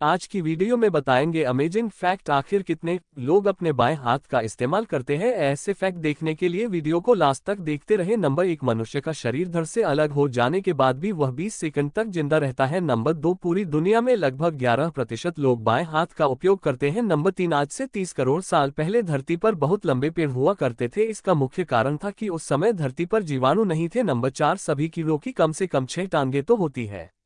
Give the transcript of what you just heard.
आज की वीडियो में बताएँगे अमेजिंग फैक्ट आखिर कितने लोग अपने बाएँ हाथ का इस्तेमाल करते हैं। ऐसे फैक्ट देखने के लिए वीडियो को लास्ट तक देखते रहे। नंबर एक, मनुष्य का शरीर धड़ से अलग हो जाने के बाद भी वह 20 सेकंड तक ज़िंदा रहता है। नंबर दो, पूरी दुनिया में लगभग 11 प्रतिशत लोग बाएँ हाथ का उपयोग करते हैं। नंबर तीन, आज से तीस करोड़ साल पहले धरती पर बहुत लंबे पेड़ हुआ करते थे। इसका मुख्य कारण था की उस समय धरती पर जीवाणु नहीं थे। नंबर चार, सभी कीड़ों की कम से कम छह टांगे तो होती है।